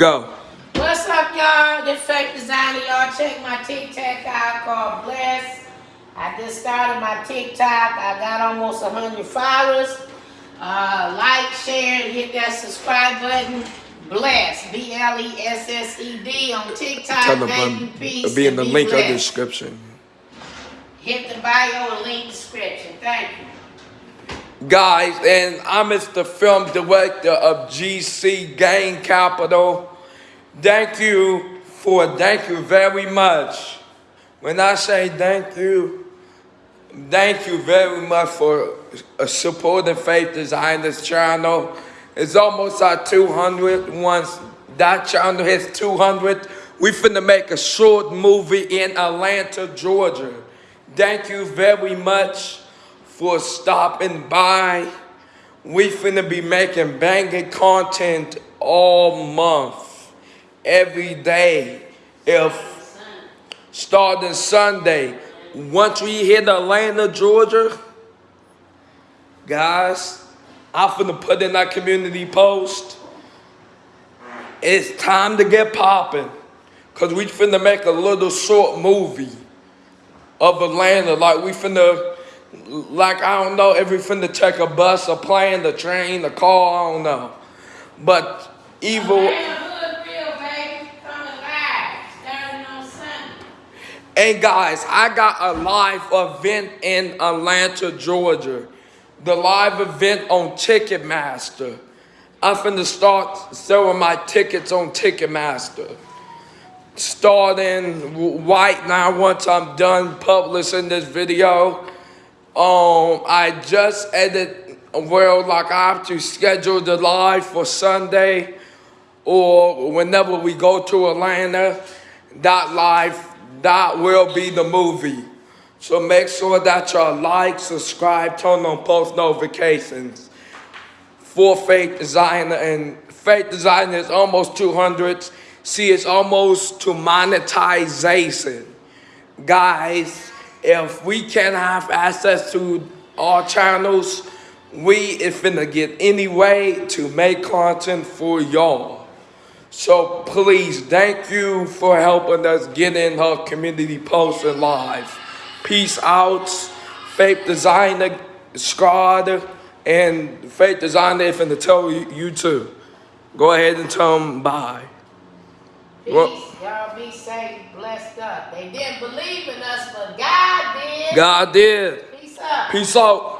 Go. What's up, y'all? This fake designer. Y'all check my TikTok out called Bless. I just started my TikTok. I got almost 100 followers. Uh, like, share, and hit that subscribe button. Bless. B L E S S E D on TikTok. Tell them um, peace, be in the be link of the description. Hit the bio and link description. Thank you. Guys, and I'm the film director of GC Gang Capital. Thank you for thank you very much. When I say thank you, thank you very much for supporting Faith Designers channel. It's almost at 200. Once that channel hits 200, we finna make a short movie in Atlanta, Georgia. Thank you very much for stopping by. We finna be making banging content all month, every day. If starting Sunday, once we hit Atlanta, Georgia, guys, I'm finna put in that community post. It's time to get popping. Cause we finna make a little short movie of Atlanta. Like we finna, like I don't know if we finna take a bus, a plane, a train, a car, I don't know. But evil. Atlanta Hood Real, baby. Coming live. Starting on Sunday. And guys, I got a live event in Atlanta, Georgia. The live event on Ticketmaster. I'm finna start selling my tickets on Ticketmaster. Starting right now, once I'm done publishing this video, um, I just edit, well, like I have to schedule the live for Sunday or whenever we go to Atlanta, that live, that will be the movie. So make sure that y'all like, subscribe, turn on post notifications for Faith Designer. And Faith Designer is almost 200. See, it's almost to monetization. Guys, if we can't have access to our channels, we is finna get any way to make content for y'all. So please, thank you for helping us get in her community post and live. Peace out, Faith Designer, Squad, and Faith Designer is finna tell you, you too. Go ahead and tell them bye. Peace. Well- Y'all be safe, blessed up. They didn't believe in us, but God did. God did. Peace up. Peace out.